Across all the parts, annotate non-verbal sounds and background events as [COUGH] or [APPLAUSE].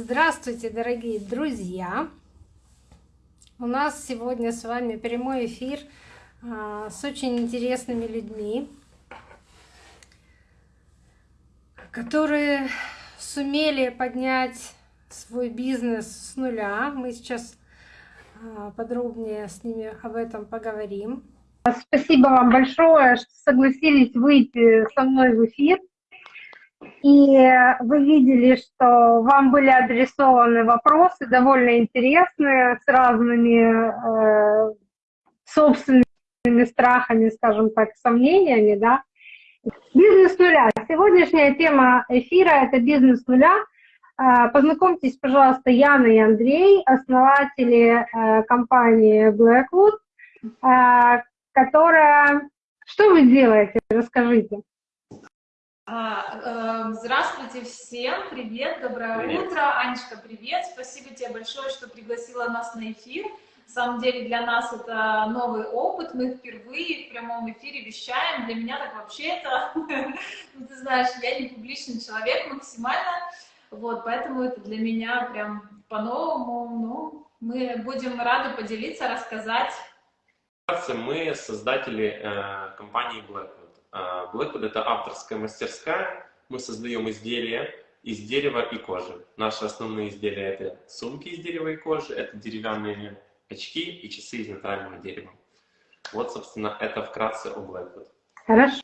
Здравствуйте, дорогие друзья! У нас сегодня с вами прямой эфир а, с очень интересными людьми, которые сумели поднять свой бизнес с нуля. Мы сейчас а, подробнее с ними об этом поговорим. Спасибо вам большое, что согласились выйти со мной в эфир. И вы видели, что вам были адресованы вопросы довольно интересные, с разными э, собственными страхами, скажем так, сомнениями, да. Бизнес нуля. Сегодняшняя тема эфира — это бизнес нуля. Э, познакомьтесь, пожалуйста, Яна и Андрей, основатели э, компании Blackwood, э, которая... Что вы делаете? Расскажите. А, эм, здравствуйте всем, привет, доброе привет. утро. Анечка, привет, спасибо тебе большое, что пригласила нас на эфир. На самом деле для нас это новый опыт, мы впервые в прямом эфире вещаем. Для меня так вообще это, [LAUGHS] ну, ты знаешь, я не публичный человек максимально, вот, поэтому это для меня прям по-новому, ну, мы будем рады поделиться, рассказать. Мы создатели э, компании Black Blackwood — это авторская мастерская. Мы создаем изделия из дерева и кожи. Наши основные изделия — это сумки из дерева и кожи, это деревянные очки и часы из натурального дерева. Вот, собственно, это вкратце о Blackwood. Хорошо.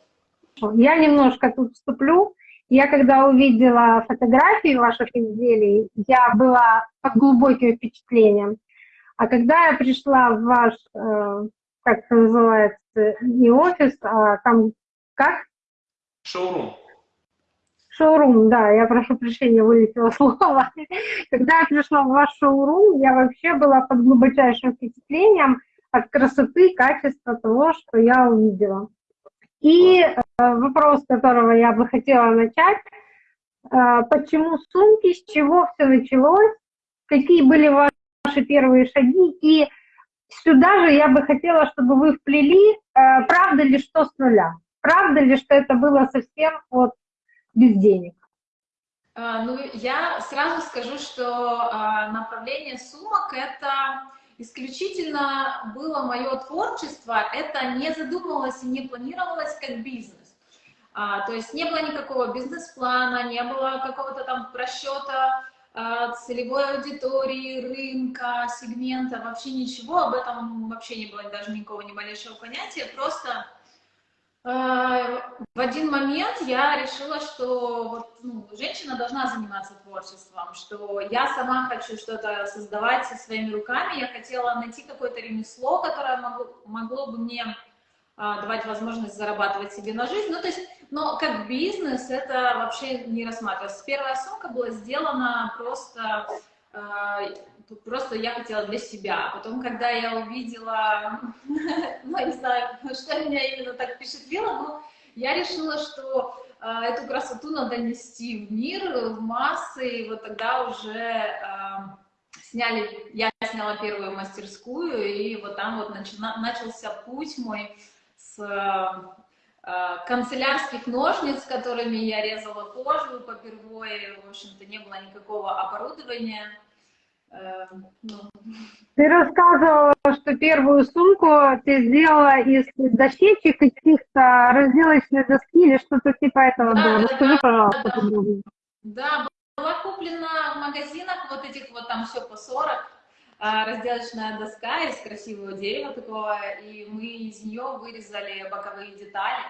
Я немножко тут вступлю. Я когда увидела фотографии ваших изделий, я была под глубоким впечатлением. А когда я пришла в ваш, э, как это называется, не офис, а там как? Шоурум. Шоурум, да, я прошу прощения, вылетело [LAUGHS] слово. Когда я пришла в ваш шоурум, я вообще была под глубочайшим впечатлением от красоты, качества того, что я увидела. И э, вопрос, с которого я бы хотела начать, э, почему сумки, с чего все началось, какие были ваши первые шаги, и сюда же я бы хотела, чтобы вы вплели, э, правда ли, что с нуля. Правда ли, что это было совсем вот без денег? А, ну, я сразу скажу, что а, направление сумок — это исключительно было мое творчество, это не задумывалось и не планировалось как бизнес. А, то есть не было никакого бизнес-плана, не было какого-то там просчета целевой аудитории, рынка, сегмента, вообще ничего, об этом вообще не было даже никакого ни малейшего понятия, просто в один момент я решила, что вот, ну, женщина должна заниматься творчеством, что я сама хочу что-то создавать со своими руками. Я хотела найти какое-то ремесло, которое могло, могло бы мне а, давать возможность зарабатывать себе на жизнь. Ну, то есть, но как бизнес это вообще не рассматривалось. Первая сумка была сделана просто а, просто я хотела для себя. Потом, когда я увидела, [LAUGHS] ну, не знаю, что меня именно так впечатлило, но я решила, что э, эту красоту надо нести в мир, в массы, и вот тогда уже э, сняли, я сняла первую мастерскую, и вот там вот начался путь мой с э, канцелярских ножниц, которыми я резала кожу попервой, в общем-то, не было никакого оборудования. Ты рассказывала, что первую сумку ты сделала из дощечек каких-то разделочной доски или что-то типа этого да, было. Расскажи, да, пожалуйста, да, подробнее. Да, была куплена в магазинах вот этих вот там все по 40, а, разделочная доска из красивого дерева такого, и мы из нее вырезали боковые детали.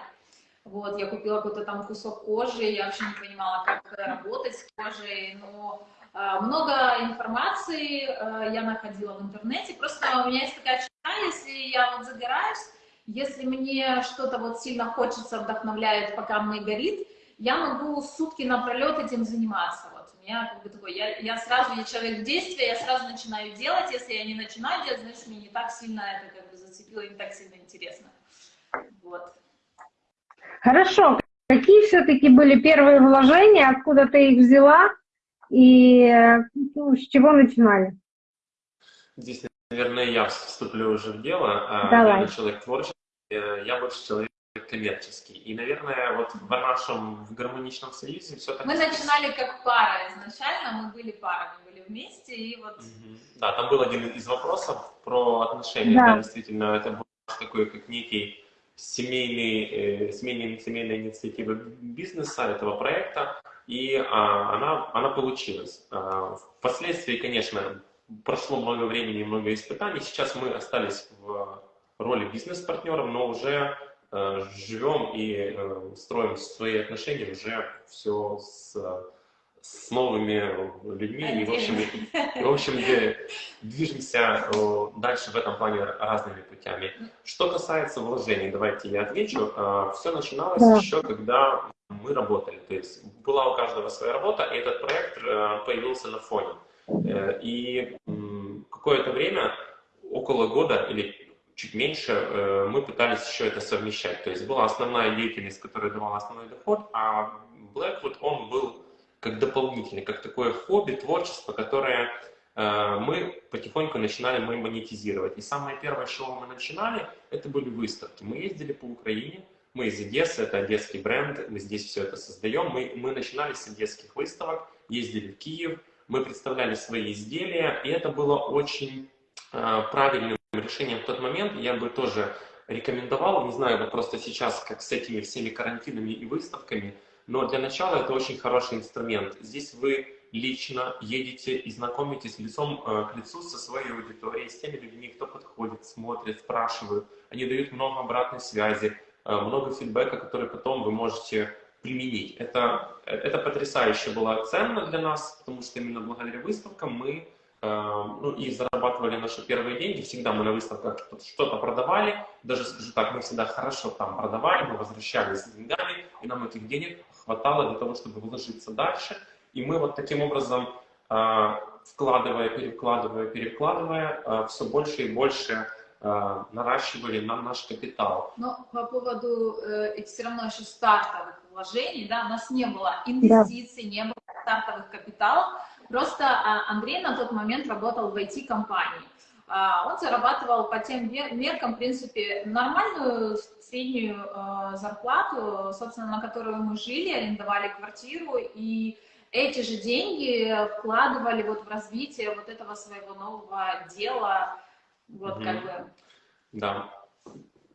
Вот, я купила какой-то там кусок кожи, я вообще не понимала, как работать с кожей, но много информации э, я находила в интернете. Просто у меня есть такая черта, если я вот загораюсь, если мне что-то вот сильно хочется, вдохновляет, пока мне горит, я могу сутки напролет этим заниматься. Вот у меня как бы такой, я, я сразу, я человек в действии, я сразу начинаю делать. Если я не начинаю делать, значит, мне не так сильно это как бы зацепило, не так сильно интересно. Вот. Хорошо. Какие все-таки были первые вложения, откуда ты их взяла? И ну, с чего начинали? Здесь, наверное, я вступлю уже в дело. А, Давай. Я человек творческий, я больше человек коммерческий. И, наверное, вот в нашем в гармоничном союзе все так... Мы начинали как пара изначально, мы были парами, были вместе, и вот... Да, там был один из вопросов про отношения, да, да действительно, это был такой, как некий семейный, э, семейная, семейная инициатива бизнеса, этого проекта, и а, она, она получилась. А, впоследствии, конечно, прошло много времени, много испытаний, сейчас мы остались в роли бизнес-партнеров, но уже э, живем и э, строим свои отношения уже все с с новыми людьми, и, в общем, и, в общем движемся э, дальше в этом плане разными путями. Что касается вложений, давайте я отвечу. Э, Все начиналось да. еще, когда мы работали. То есть была у каждого своя работа, и этот проект э, появился на фоне. И какое-то время, около года или чуть меньше, мы пытались еще это совмещать. То есть была основная деятельность, которая давала основной доход, а Blackwood, он был как дополнительный, как такое хобби, творчество, которое э, мы потихоньку начинали мы монетизировать. И самое первое, с чего мы начинали, это были выставки. Мы ездили по Украине, мы из Одессы, это одесский бренд, мы здесь все это создаем. Мы, мы начинали с одесских выставок, ездили в Киев, мы представляли свои изделия, и это было очень э, правильным решением в тот момент. Я бы тоже рекомендовал, не знаю, вот просто сейчас, как с этими всеми карантинами и выставками, но для начала это очень хороший инструмент. Здесь вы лично едете и знакомитесь лицом э, к лицу со своей аудиторией, с теми людьми, кто подходит, смотрит, спрашивают. Они дают много обратной связи, много фидбэка, который потом вы можете применить. Это, это потрясающе было ценно для нас, потому что именно благодаря выставкам мы Эм, ну, и зарабатывали наши первые деньги. Всегда мы на выставках что-то продавали. Даже скажу так, мы всегда хорошо там продавали, мы возвращались с деньгами, и нам этих денег хватало для того, чтобы вложиться дальше. И мы вот таким образом, э, вкладывая, перекладывая, перекладывая, э, все больше и больше э, наращивали нам наш капитал. Но по поводу э, все равно еще стартовых вложений, да, у нас не было инвестиций, да. не было стартовых капиталов, Просто а, Андрей на тот момент работал в IT-компании. А, он зарабатывал по тем меркам, в принципе, нормальную среднюю а, зарплату, собственно, на которую мы жили, арендовали квартиру, и эти же деньги вкладывали вот в развитие вот этого своего нового дела, вот -hmm. как бы. Да.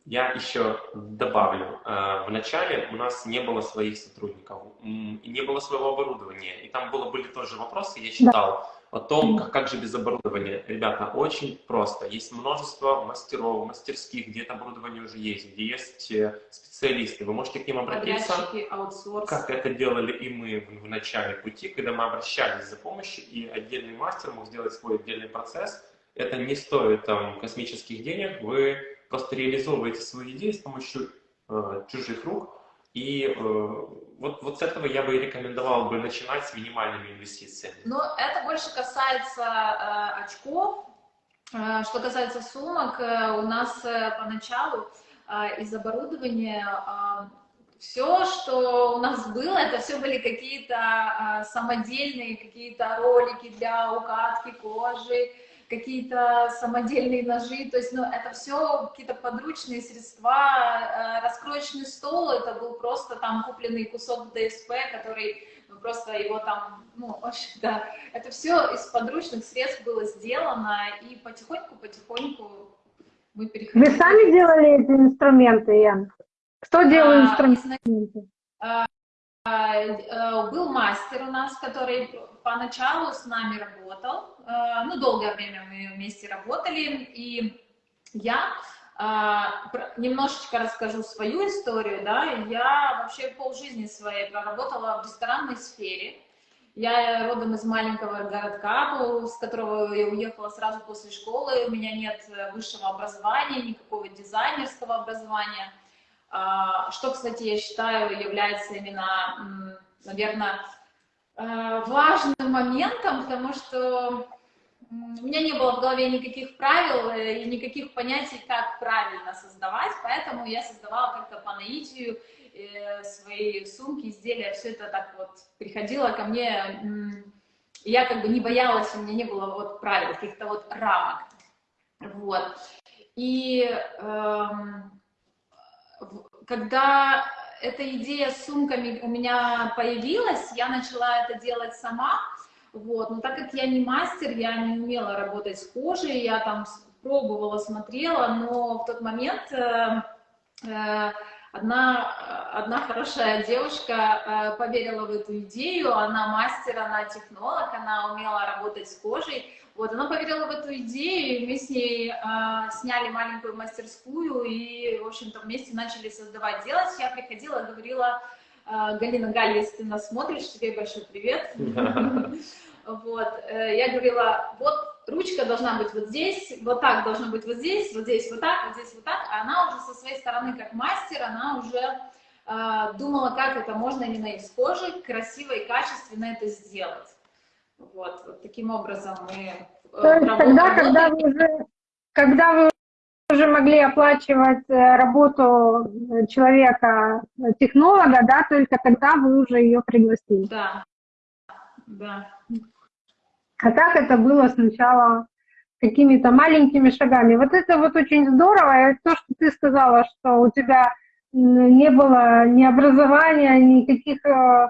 Я еще добавлю. Э, Вначале у нас не было своих сотрудников, не было своего оборудования. И там было, были тоже вопросы, я читал о том, как, как же без оборудования. Ребята, очень просто. Есть множество мастеров, мастерских, где это оборудование уже есть, где есть э, специалисты. Вы можете к ним обратиться. Как это делали и мы в, в начале пути, когда мы обращались за помощью, и отдельный мастер мог сделать свой отдельный процесс. Это не стоит там космических денег. Вы просто реализовываете свои идеи с помощью э, чужих рук. И э, вот, вот с этого я бы и рекомендовал бы начинать с минимальными инвестициями. Но это больше касается э, очков. Э, что касается сумок, э, у нас э, поначалу э, из оборудования э, все, что у нас было, это все были какие-то э, самодельные какие-то ролики для укатки кожи, какие-то самодельные ножи, то есть, ну, это все какие-то подручные средства, э, раскроечный стол, это был просто там купленный кусок ДСП, который ну, просто его там, ну, [LAUGHS] очень, да, это все из подручных средств было сделано, и потихоньку-потихоньку мы переходили. Вы сами делали эти инструменты, Ян? Кто делал а, инструменты? А, а, был мастер у нас, который поначалу с нами работал, э, ну, долгое время мы вместе работали, и я э, немножечко расскажу свою историю, да, я вообще полжизни своей проработала в ресторанной сфере, я родом из маленького городка, с которого я уехала сразу после школы, у меня нет высшего образования, никакого дизайнерского образования, а, что, кстати, я считаю является именно, наверное, Э, важным моментом, потому что у меня не было в голове никаких правил и никаких понятий, как правильно создавать, поэтому я создавала как-то по наитию э, свои сумки, изделия, все это так вот приходило ко мне, я как бы не боялась, у меня не было вот правил, каких-то вот рамок, вот. И эм, когда эта идея с сумками у меня появилась, я начала это делать сама, вот, но так как я не мастер, я не умела работать с кожей, я там пробовала, смотрела, но в тот момент э, э, одна, одна хорошая девушка э, поверила в эту идею, она мастер, она технолог, она умела работать с кожей, вот, она поверила в эту идею, и мы с ней э, сняли маленькую мастерскую, и, в общем-то, вместе начали создавать, делать. Я приходила, говорила, Галина, Галь, если ты нас смотришь, тебе большой привет. Вот, э, я говорила, вот ручка должна быть вот здесь, вот так должно быть вот здесь, вот здесь вот так, вот здесь вот так. А она уже со своей стороны, как мастер, она уже э, думала, как это можно именно из кожи красиво и качественно это сделать. Вот, вот таким образом мы... Э, То есть тогда, когда вы уже, когда вы уже могли оплачивать э, работу человека, технолога, да, только тогда вы уже ее пригласили. Да, да. А так это было сначала какими-то маленькими шагами. Вот это вот очень здорово. И то, что ты сказала, что у тебя не было ни образования, никаких э,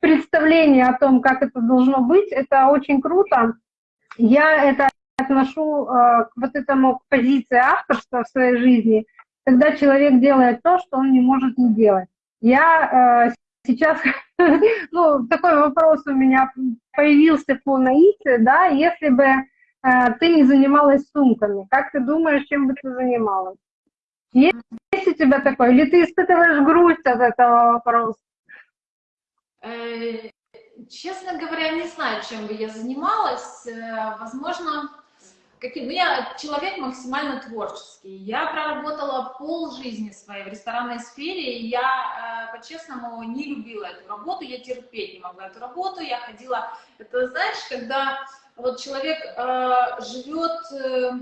представлений о том, как это должно быть, это очень круто. Я это отношу э, к вот этому к позиции авторства в своей жизни, когда человек делает то, что он не может не делать. Я э, сейчас, [LAUGHS] ну, такой вопрос у меня появился по наите, да, если бы э, ты не занималась сумками, как ты думаешь, чем бы ты занималась? Есть, есть у тебя такое? Или ты испытываешь грусть от этого вопроса? Честно говоря, не знаю, чем бы я занималась. Возможно, каким, ну, я человек максимально творческий. Я проработала пол жизни своей в ресторанной сфере, и я, э, по-честному, не любила эту работу, я терпеть не могла эту работу, я ходила, это знаешь, когда вот человек э, живет э,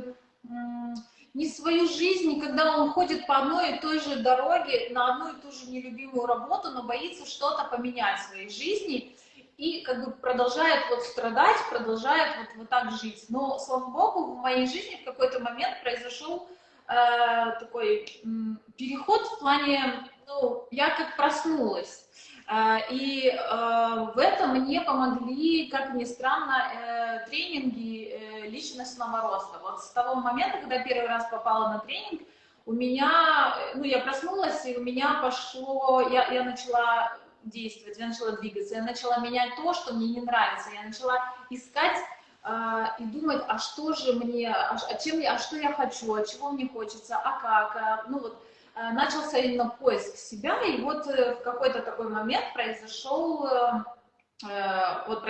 не свою жизнь, когда он ходит по одной и той же дороге, на одну и ту же нелюбимую работу, но боится что-то поменять в своей жизни, как бы продолжает вот страдать, продолжает вот, вот так жить. Но, слава богу, в моей жизни в какой-то момент произошел э, такой э, переход в плане, ну, я как проснулась. Э, и э, в этом мне помогли, как ни странно, э, тренинги э, личностного роста. Вот с того момента, когда первый раз попала на тренинг, у меня, ну, я проснулась, и у меня пошло, я, я начала действовать, я начала двигаться, я начала менять то, что мне не нравится, я начала искать э, и думать, а что же мне, а, а, чем я, а что я хочу, а чего мне хочется, а как, а, ну вот, э, начался именно поиск себя, и вот э, в какой-то такой момент произошел, э, э вот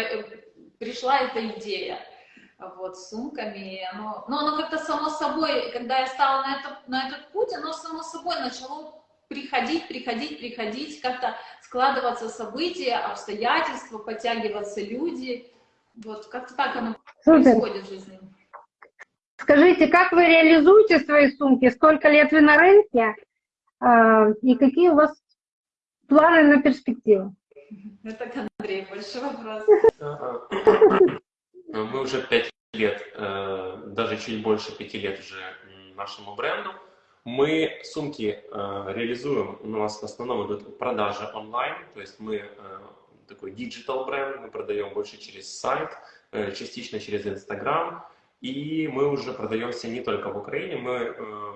пришла эта идея, вот, с сумками, оно, но оно как-то само собой, когда я стала на, это, на этот путь, оно само собой начало приходить, приходить, приходить, как-то складываться события, обстоятельства, подтягиваться люди. Вот как-то так оно Супер. происходит в жизни. Скажите, как вы реализуете свои сумки? Сколько лет вы на рынке? А, и какие у вас планы на перспективу? Это к Андрею большой вопрос. Мы уже пять лет, э, даже чуть больше пяти лет уже нашему бренду. Мы сумки э, реализуем, у нас в основном идут продажи онлайн, то есть мы э, такой digital бренд, мы продаем больше через сайт, э, частично через Инстаграм, и мы уже продаемся не только в Украине, мы э,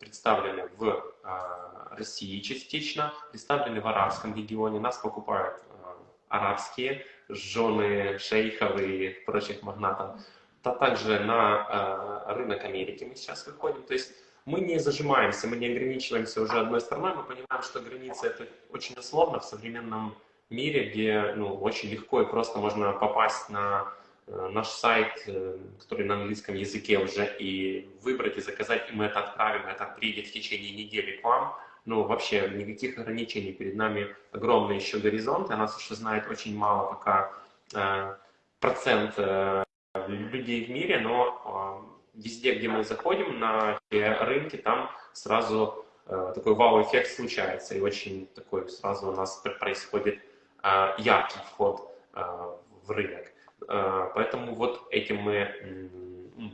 представлены в э, России частично, представлены в арабском регионе, нас покупают э, арабские жены шейхов и прочих магнатов, а также на э, рынок Америки мы сейчас выходим, то есть мы не зажимаемся, мы не ограничиваемся уже одной страной, мы понимаем, что границы это очень условно в современном мире, где ну, очень легко и просто можно попасть на э, наш сайт, э, который на английском языке уже, и выбрать и заказать, и мы это отправим, это приедет в течение недели к вам. Ну, вообще никаких ограничений, перед нами огромный еще горизонт, и нас еще знает очень мало пока э, процент э, людей в мире, но везде, где мы заходим на рынки, там сразу э, такой вау-эффект случается, и очень такой сразу у нас происходит э, яркий вход э, в рынок. Поэтому вот этим мы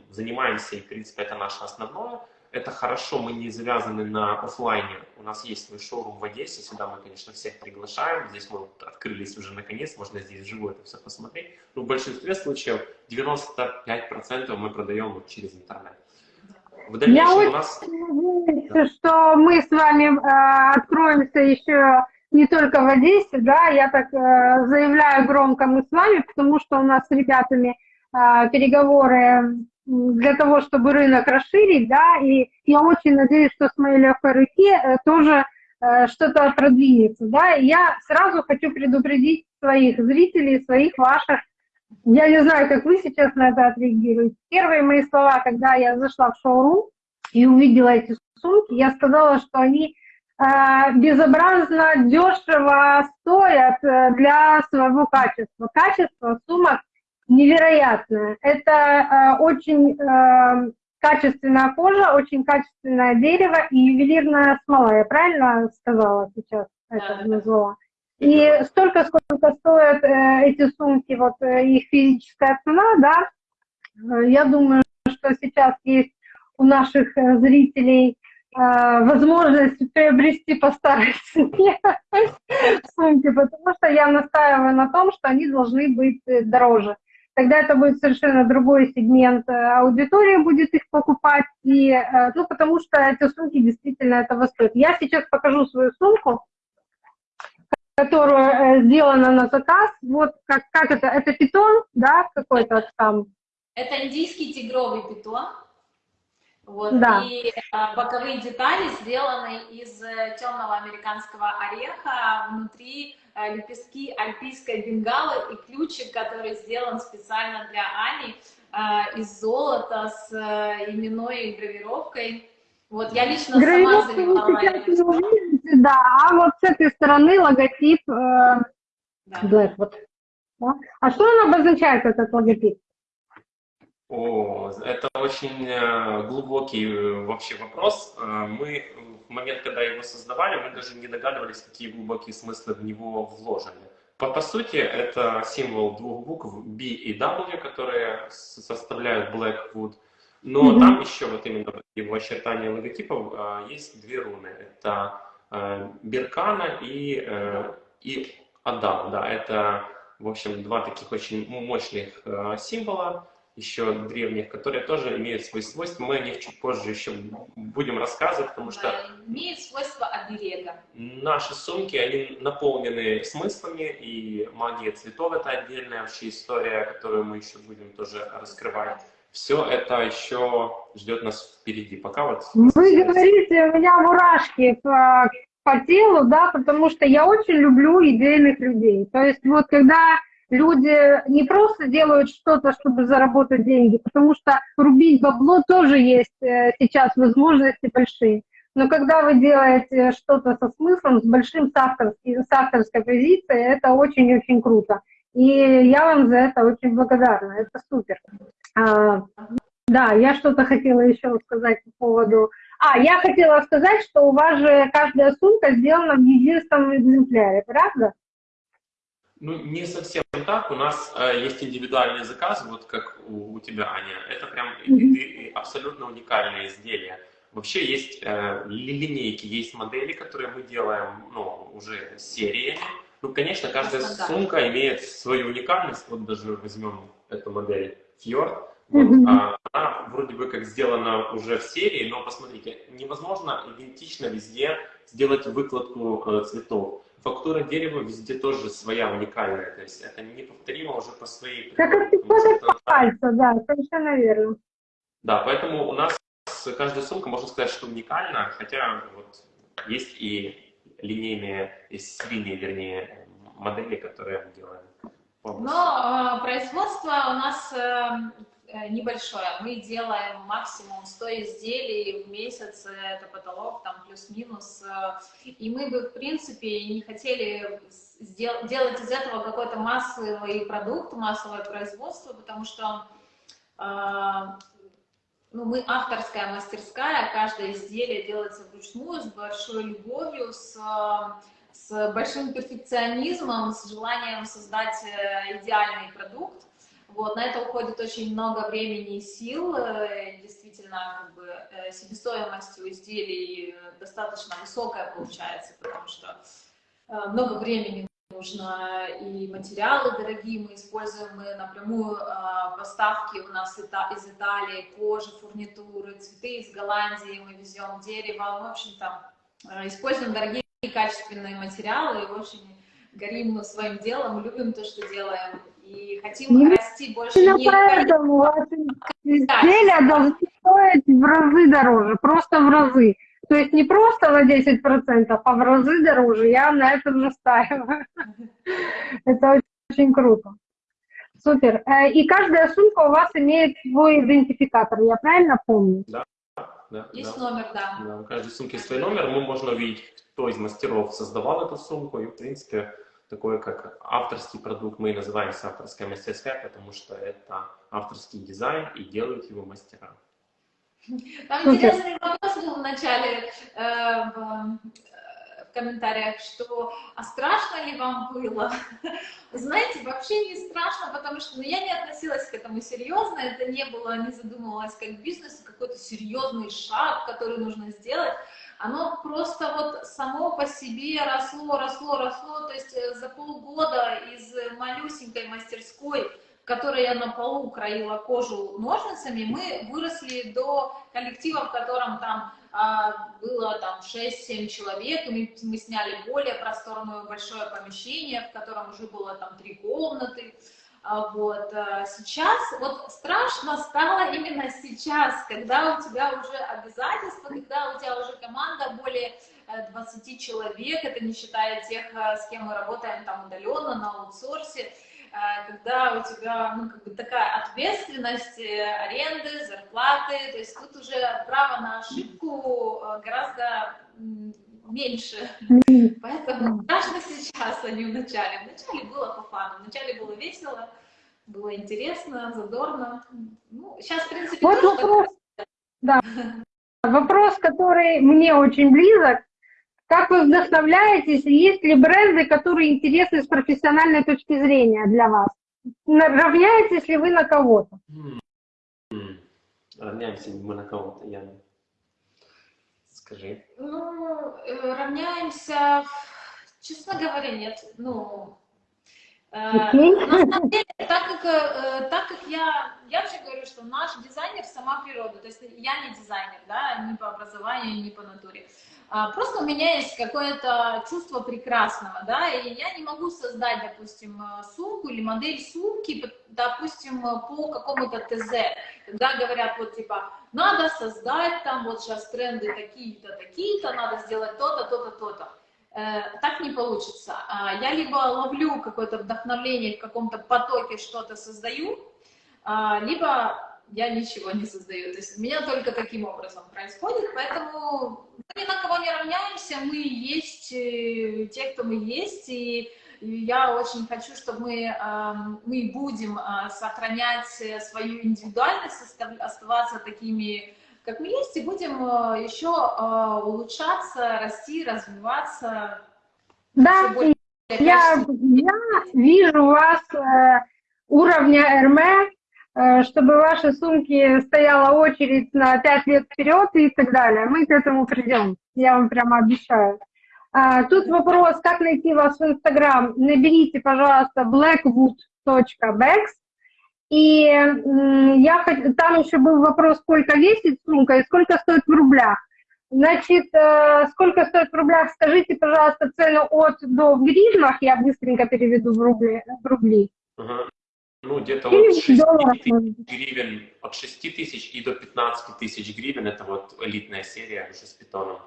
занимаемся, и, в принципе, это наше основное. Это хорошо, мы не завязаны на офлайне. У нас есть свой шоурум в Одессе, сюда мы, конечно, всех приглашаем. Здесь мы вот открылись уже наконец, можно здесь вживую это все посмотреть. Но в большинстве случаев 95% мы продаем вот через интернет. В дальнейшем Я у нас... надеюсь, что мы с вами э, откроемся еще не только в Одессе, да, я так э, заявляю громко мы с вами, потому что у нас с ребятами э, переговоры для того, чтобы рынок расширить, да, и я очень надеюсь, что с моей легкой руки э, тоже э, что-то продвинется, да, и я сразу хочу предупредить своих зрителей, своих ваших, я не знаю, как вы сейчас на это отреагируете. Первые мои слова, когда я зашла в шоурум и увидела эти сумки, я сказала, что они э, безобразно дешево стоят для своего качества. Качество сумок невероятное. Это э, очень э, качественная кожа, очень качественное дерево и ювелирная смола. Я правильно сказала сейчас это да, назвала? И столько, сколько стоят э, эти сумки, вот э, их физическая цена, да, э, я думаю, что сейчас есть у наших э, зрителей э, возможность приобрести по старой цене [LAUGHS] сумки, потому что я настаиваю на том, что они должны быть э, дороже тогда это будет совершенно другой сегмент э, аудитории будет их покупать, и, э, ну, потому что эти сумки действительно этого стоят. Я сейчас покажу свою сумку, которая э, сделана на заказ. Вот как, как это, это питон, да, какой-то там? Это индийский тигровый питон. Вот, да. И а, боковые детали сделаны из темного американского ореха, внутри Э, лепестки альпийской бенгалы и ключик, который сделан специально для Ани э, из золота с э, именной гравировкой. Вот, я лично сама заливала Да, а вот с этой стороны логотип э, да. Blackwood. Да? А что он обозначает, этот логотип? О, это очень глубокий вообще вопрос. Мы момент, когда его создавали, мы даже не догадывались, какие глубокие смыслы в него вложены. По, по сути, это символ двух букв B и W, которые составляют Blackwood. Но mm-hmm. там еще вот именно его очертания логотипов э, есть две руны. Это э, Беркана и, э, и Адам. Да, это, в общем, два таких очень мощных э, символа еще древних, которые тоже имеют свои свойства. Мы о них чуть позже еще будем рассказывать, потому что... Имеют свойства оберега. Наши сумки, они наполнены смыслами, и магия цветов — это отдельная вообще история, которую мы еще будем тоже раскрывать. Все это еще ждет нас впереди. Пока вот... Вы говорите, у меня мурашки по, по телу, да, потому что я очень люблю идейных людей. То есть вот когда люди не просто делают что-то, чтобы заработать деньги, потому что рубить бабло тоже есть э, сейчас возможности большие. Но когда вы делаете что-то со смыслом, с большим с, авторской, позицией, это очень-очень круто. И я вам за это очень благодарна, это супер. А, да, я что-то хотела еще сказать по поводу... А, я хотела сказать, что у вас же каждая сумка сделана в единственном экземпляре, правда? Ну, не совсем так. У нас э, есть индивидуальные заказы, вот как у, у тебя, Аня. Это прям mm-hmm. абсолютно уникальные изделия. Вообще есть э, линейки, есть модели, которые мы делаем ну, уже сериями. Ну, конечно, каждая Просто, сумка имеет свою уникальность. Вот даже возьмем эту модель Fjord. Вот, mm-hmm. а, она вроде бы как сделана уже в серии, но посмотрите, невозможно идентично везде сделать выкладку э, цветов фактура дерева везде тоже своя, уникальная. То есть это неповторимо уже по своей. Как это пальца, да, совершенно верно. Да, поэтому у нас каждая сумка, можно сказать, что уникальна, хотя вот есть и линейные, есть серийные, вернее, модели, которые мы делаем. Но э, производство у нас Э, небольшое. Мы делаем максимум 100 изделий в месяц, это потолок, там плюс-минус. Э, и мы бы, в принципе, не хотели делать из этого какой-то массовый продукт, массовое производство, потому что э, ну, мы авторская мастерская, каждое изделие делается вручную, с большой любовью, с, с большим перфекционизмом, с желанием создать идеальный продукт. Вот, на это уходит очень много времени и сил. Э, действительно, как бы, э, себестоимость у изделий достаточно высокая получается, потому что э, много времени нужно, и материалы дорогие мы используем, мы напрямую поставки у нас из Италии, кожи, фурнитуры, цветы из Голландии, мы везем дерево, в общем-то, используем дорогие качественные материалы, и очень горим своим делом, любим то, что делаем, и хотим ну, расти больше Именно не поэтому ваши изделия должны стоить в разы дороже, просто в разы. То есть не просто на 10%, а в разы дороже. Я на этом настаиваю. [LAUGHS] Это очень круто. Супер. Э, и каждая сумка у вас имеет свой идентификатор, я правильно помню? Да. Да, есть да. номер, да. да. У каждой сумки свой номер. Мы можно увидеть, кто из мастеров создавал эту сумку. И, в принципе, такое как авторский продукт, мы и называемся авторская мастерская, потому что это авторский дизайн и делают его мастера. Там интересный вопрос был в начале э, в, э, в комментариях, что а страшно ли вам было? [LAUGHS] Знаете, вообще не страшно, потому что ну, я не относилась к этому серьезно, это не было, не задумывалась как бизнес, какой-то серьезный шаг, который нужно сделать оно просто вот само по себе росло, росло, росло, то есть э, за полгода из малюсенькой мастерской, в которой я на полу краила кожу ножницами, мы выросли до коллектива, в котором там а, было там 6-7 человек, мы, мы сняли более просторное большое помещение, в котором уже было там три комнаты, вот. Э, сейчас, вот страшно стало именно сейчас, когда у тебя уже обязательства, когда у тебя уже команда более 20 э, человек, это не считая тех, э, с кем мы работаем там удаленно, на аутсорсе, когда у тебя ну, как бы такая ответственность, аренды, зарплаты, то есть тут уже право на ошибку гораздо меньше. Поэтому страшно сейчас, а не в начале. В начале было по фану, в начале было весело, было интересно, задорно. Ну, сейчас, в принципе, вот вопрос, [LAUGHS] да. вопрос, который мне очень близок. Как вы вдохновляетесь, есть ли бренды, которые интересны с профессиональной точки зрения для вас? Равняетесь ли вы на кого-то? Равняемся ли мы на кого-то, Яна? Скажи. Ну, э, равняемся, честно говоря, нет. Ну, Okay. Э, на самом деле, так как, э, так как я, я вообще говорю, что наш дизайнер сама природа, то есть я не дизайнер, да, ни по образованию, ни по натуре. А, просто у меня есть какое-то чувство прекрасного, да, и я не могу создать, допустим, сумку или модель сумки, допустим, по какому-то ТЗ, когда говорят, вот, типа, надо создать там, вот сейчас тренды такие-то, такие-то, надо сделать то-то, то-то, то-то. Э, так не получится. А, я либо ловлю какое-то вдохновление в каком-то потоке, что-то создаю, а, либо я ничего не создаю. То есть у меня только таким образом происходит, поэтому мы ни на кого не равняемся, мы есть э, те, кто мы есть, и я очень хочу, чтобы мы, мы будем а, сохранять свою индивидуальность, оставаться такими, как мы есть, и будем э, еще э, улучшаться, расти, развиваться. Да, я, я вижу вас э, уровня РМ, чтобы ваши сумки стояла очередь на 5 лет вперед и так далее. Мы к этому придем, я вам прямо обещаю. А, тут вопрос, как найти вас в Инстаграм. Наберите, пожалуйста, blackwood.bex. И я, там еще был вопрос, сколько весит сумка и сколько стоит в рублях. Значит, э, сколько стоит в рублях, скажите, пожалуйста, цену от до в гривнах, я быстренько переведу в рубли. В рубли. Ага. Ну, где-то от 6 тысяч гривен, от 6 тысяч и до 15 тысяч гривен, это вот элитная серия уже с питоном.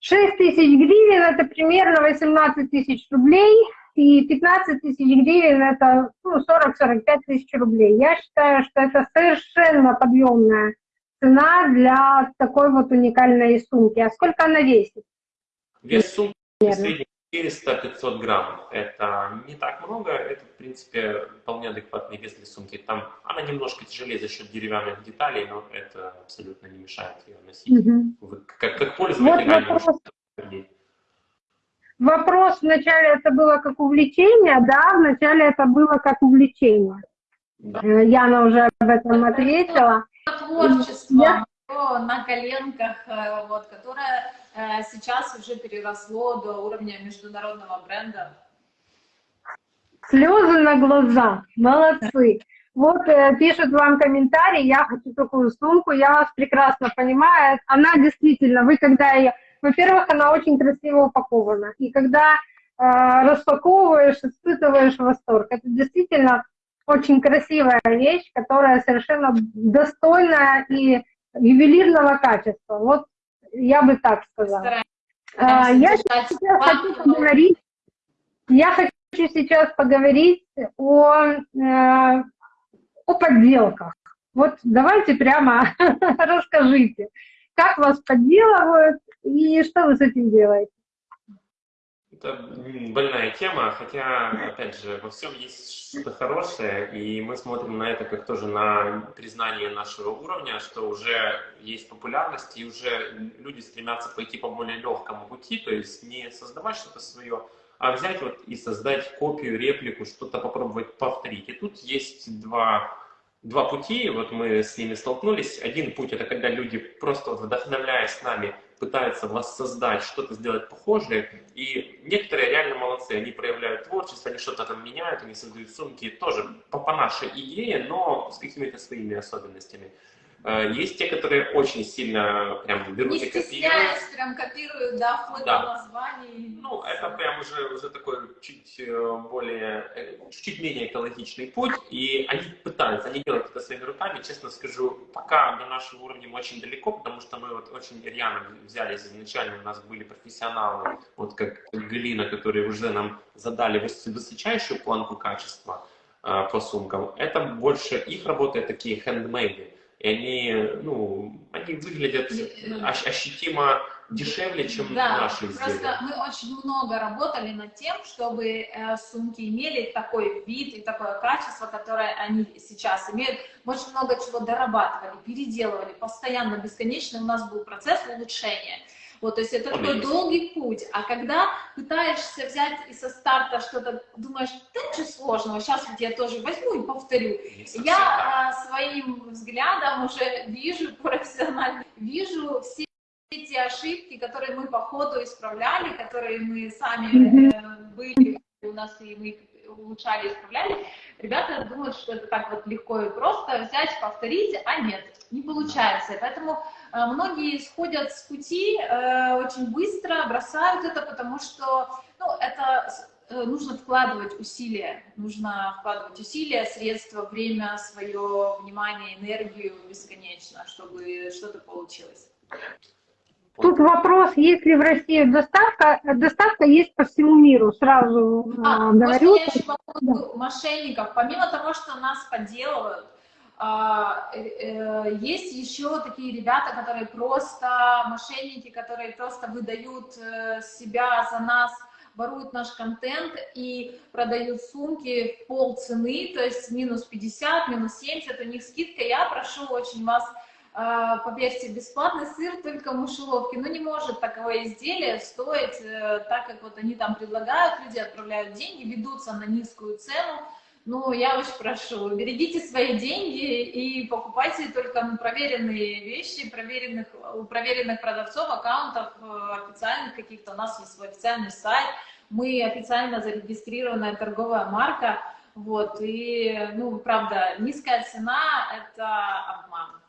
6 тысяч гривен – это примерно 18 тысяч рублей, и 15 тысяч гривен – это ну, 40-45 тысяч рублей. Я считаю, что это совершенно подъемная цена для такой вот уникальной сумки. А сколько она весит? Вес сумки 400-500 грамм. Это не так много, это, в принципе, вполне адекватный вес для сумки. Там она немножко тяжелее за счет деревянных деталей, но это абсолютно не мешает ее носить. Угу. Вы, как, как пользователь, вот вопрос вначале это было как увлечение, да, вначале это было как увлечение. Да. Э, Яна уже об этом ответила. Творчество Я- на коленках, э, вот, которое э, сейчас уже переросло до уровня международного бренда. Слезы на глаза, молодцы. Вот э, пишут вам комментарий, я хочу такую сумку, я вас прекрасно понимаю. Она действительно, вы когда ее... Во-первых, она очень красиво упакована. И когда э, распаковываешь, испытываешь восторг. Это действительно очень красивая вещь, которая совершенно достойная и ювелирного качества. Вот я бы так сказала. Стараемся А, Я сейчас хочу поговорить, я хочу сейчас поговорить о, э, о подделках. Вот давайте прямо [LAUGHS] расскажите, как вас подделывают и что вы с этим делаете. Это больная тема, хотя, опять же, во всем есть что-то хорошее, и мы смотрим на это как тоже на признание нашего уровня, что уже есть популярность, и уже люди стремятся пойти по более легкому пути, то есть не создавать что-то свое, а взять вот и создать копию, реплику, что-то попробовать повторить. И тут есть два, два пути, вот мы с ними столкнулись. Один путь это когда люди просто вот вдохновляясь нами пытаются воссоздать, что-то сделать похожее, и некоторые реально молодцы, они проявляют творчество, они что-то там меняют, они создают сумки. Тоже по, по нашей идее, но с какими-то своими особенностями. Э, Есть те, которые очень сильно прям берут Не и копируют. прям копируют, да, вплоть Да. до названий. Ну, это прям уже, уже такой чуть э, более, э, чуть менее экологичный путь, и они пытаются, они делают это своими руками, честно скажу, пока до нашего уровня мы очень далеко, потому что мы вот очень рьяно взялись, изначально у нас были профессионалы, вот как Галина, которые уже нам задали выс- высочайшую планку качества э, по сумкам, это больше их работы такие хендмейды, и они, ну, они выглядят ощ- ощутимо дешевле, чем Да, наши изделия. просто мы очень много работали над тем, чтобы э, сумки имели такой вид и такое качество, которое они сейчас имеют. Мы очень много чего дорабатывали, переделывали, постоянно, бесконечно у нас был процесс улучшения. Вот, то есть это такой долгий путь. А когда пытаешься взять и со старта что-то, думаешь, да ничего сложного, сейчас вот я тоже возьму и повторю. Так. Я а, своим взглядом уже вижу [LAUGHS] профессионально, вижу все эти ошибки, которые мы по ходу исправляли, которые мы сами э, были у нас и мы их улучшали, исправляли. Ребята думают, что это так вот легко и просто взять, повторить, а нет, не получается. Поэтому многие сходят с пути э, очень быстро, бросают это, потому что ну, это э, нужно вкладывать усилия, нужно вкладывать усилия, средства, время, свое внимание, энергию бесконечно, чтобы что-то получилось. Тут вопрос, есть ли в России доставка? Доставка есть по всему миру, сразу А, э, может, говорю. я еще по поводу мошенников. Помимо того, что нас подделывают, э, э, есть еще такие ребята, которые просто мошенники, которые просто выдают э, себя за нас, воруют наш контент и продают сумки в полцены, то есть минус 50, минус 70, у них скидка. Я прошу очень вас а, поверьте, бесплатный сыр только в мышеловке. Ну, не может такое изделие стоить, э, так как вот они там предлагают, люди отправляют деньги, ведутся на низкую цену. Ну, я очень прошу, берегите свои деньги и покупайте только ну, проверенные вещи, проверенных, у проверенных продавцов, аккаунтов э, официальных каких-то. У нас есть свой официальный сайт, мы официально зарегистрированная торговая марка, вот, и, ну, правда, низкая цена – это обман.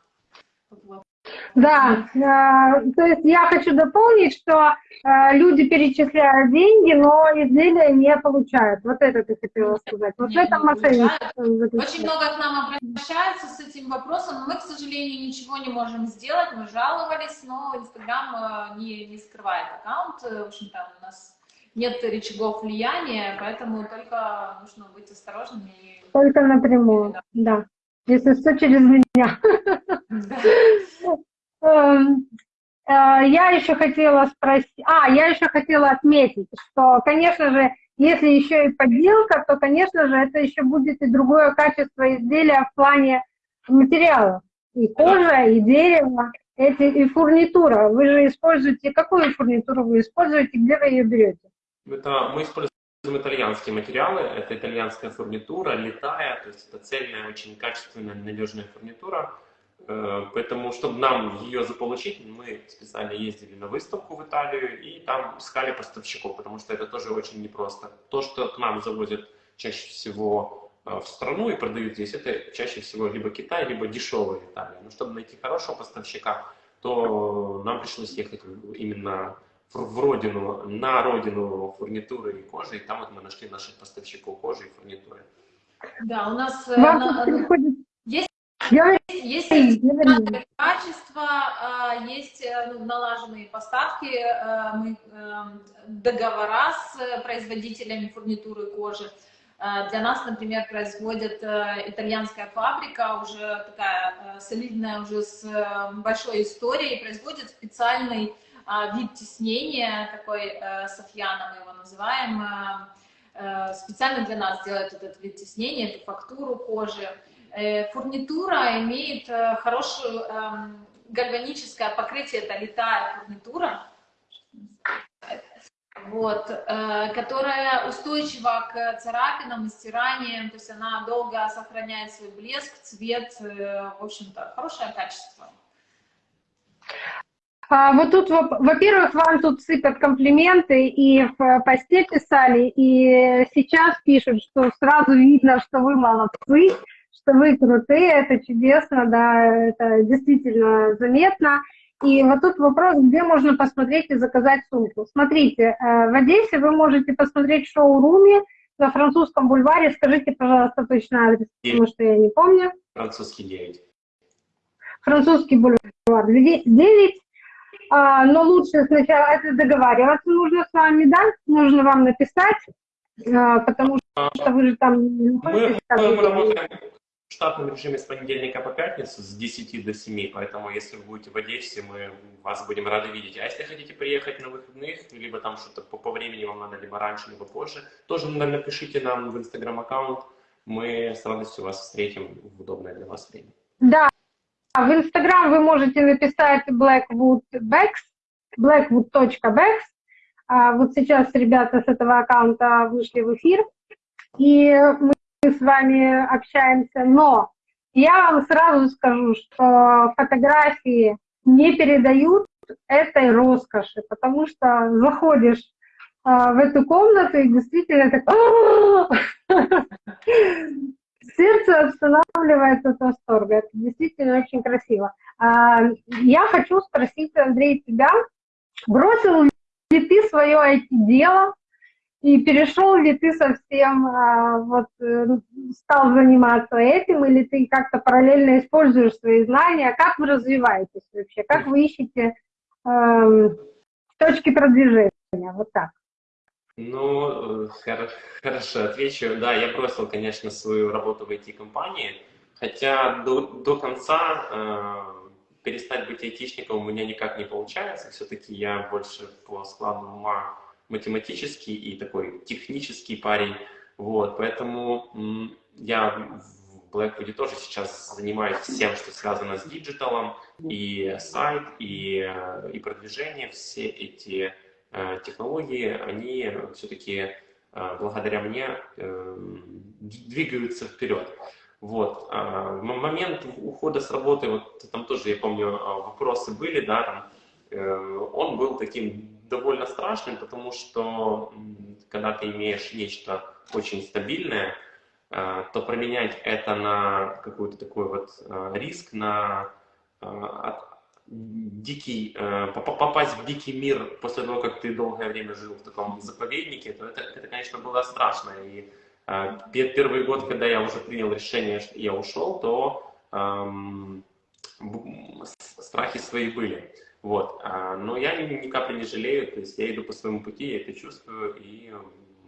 Да, э, то есть я хочу дополнить, что э, люди перечисляют деньги, но изделия не получают. Вот это ты хотела сказать. Вот Не- это не мошенничество. Очень много к нам обращаются с этим вопросом, но мы, к сожалению, ничего не можем сделать. Мы жаловались, но Инстаграм э, не, не скрывает аккаунт. В общем-то, у нас нет рычагов влияния, поэтому только нужно быть осторожными. Только напрямую, да. Если что, через меня. Да. [LAUGHS] Эм, э, Я еще хотела спросить, а, я еще хотела отметить, что, конечно же, если еще и подделка, то, конечно же, это еще будет и другое качество изделия в плане материалов. И кожа, и дерево, эти, и фурнитура. Вы же используете, какую фурнитуру вы используете, где вы ее берете? Это мы используем итальянские материалы, это итальянская фурнитура, летая, то есть это цельная, очень качественная, надежная фурнитура. Э, поэтому, чтобы нам ее заполучить, мы специально ездили на выставку в Италию и там искали поставщиков, потому что это тоже очень непросто. То, что к нам завозят чаще всего э, в страну и продают здесь, это чаще всего либо Китай, либо дешевая Италия. Но чтобы найти хорошего поставщика, то нам пришлось ехать именно в родину, на родину фурнитуры и кожи, и там вот мы нашли наших поставщиков кожи и фурнитуры. Да, у нас э, Вам на- приходит... есть Говори, есть качества, а, есть э, ну, налаженные поставки, э, мы, э, договора с э, производителями фурнитуры кожи. Для нас, например, производит итальянская фабрика, уже такая солидная, уже с большой историей, производит специальный а, вид теснения, такой софьяна мы его называем, специально для нас делает этот вид теснения, эту фактуру кожи. Э, Фурнитура имеет э, хорошую эм, гальваническое покрытие, это литая фурнитура, вот, э, которая устойчива к царапинам и стираниям, то есть она долго сохраняет свой блеск, цвет, в общем-то, хорошее качество. А, вот тут, во- во-первых, вам тут сыпят комплименты, и в посте писали, и сейчас пишут, что сразу видно, что вы молодцы, что вы крутые, это чудесно, да, это действительно заметно. И вот тут вопрос, где можно посмотреть и заказать сумку. Смотрите, э, в Одессе вы можете посмотреть в шоуруме на французском бульваре. Скажите, пожалуйста, точно адрес, потому что я не помню. Французский 9. Французский бульвар 9. А, но лучше сначала это договариваться нужно с вами, да? Нужно вам написать, а, потому что вы же там не Мы, мы работаем в штатном режиме с понедельника по пятницу с 10 до 7, поэтому если вы будете в Одессе, мы вас будем рады видеть. А если хотите приехать на выходных, либо там что-то по, по времени вам надо, либо раньше, либо позже, тоже на- напишите нам в Инстаграм-аккаунт, мы с радостью вас встретим в удобное для вас время. Да, в Инстаграм вы можете написать blackwoodbex, blackwood.bex. А, Вот сейчас ребята с этого аккаунта вышли в эфир, и мы с вами общаемся, но я вам сразу скажу, что фотографии не передают этой роскоши, потому что заходишь а, в эту комнату и действительно так [LAUGHS] сердце останавливается от восторга. Это действительно очень красиво. А, Я хочу спросить, Андрей, тебя, бросил ли ты свое IT-дело и перешел ли ты совсем, а, вот, э, стал заниматься этим, или ты как-то параллельно используешь свои знания? Как вы развиваетесь вообще? Как вы ищете эм, точки продвижения? Вот так. Ну, э, хоро- хорошо, отвечу. Да, я бросил, конечно, свою работу в IT-компании, хотя до, до конца э, перестать быть айтишником у меня никак не получается. Все-таки я больше по складу ума математический и такой технический парень. Вот, поэтому я в Blackwood тоже сейчас занимаюсь всем, что связано с digital ом, и сайт, и, э, и продвижение, все эти э, технологии, они все-таки э, благодаря мне э, двигаются вперед. Вот. а, В момент ухода с работы, вот там тоже, я помню, а, вопросы были, да, там, э, он был таким довольно страшным, потому что когда ты имеешь нечто очень стабильное, э, то променять это на какой-то такой вот э, риск, на э, дикий, поп- попасть в дикий мир после того, как ты долгое время жил в таком заповеднике, то это, это конечно, было страшно. И пе- первый год, когда я уже принял решение, что я ушел, то эм, страхи свои были. Вот. А, Но я ни, капли не жалею, то есть я иду по своему пути, я это чувствую, и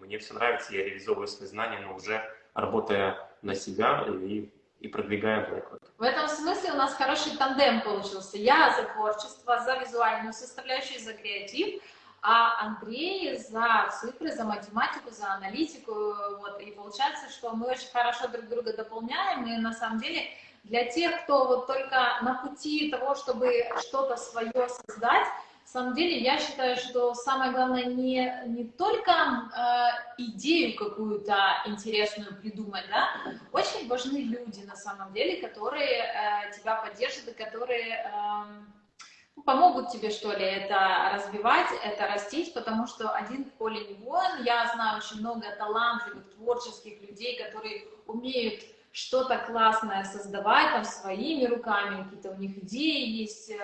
мне все нравится, я реализовываю свои знания, но уже работая на себя и, и продвигая Blackwood. В этом смысле у нас хороший тандем получился. Я за творчество, за визуальную составляющую, за креатив, а Андрей за цифры, за математику, за аналитику. Вот. И получается, что мы очень хорошо друг друга дополняем, и на самом деле для тех, кто вот только на пути того, чтобы что-то свое создать, На самом деле, я считаю, что самое главное не, не только э, идею какую-то интересную придумать, да, очень важны люди на самом деле, которые э, тебя поддержат и которые э, помогут тебе, что ли, это развивать, это растить, потому что один в поле не воин. Я знаю очень много талантливых, творческих людей, которые умеют что-то классное создавать там своими руками, какие-то у них идеи есть, э,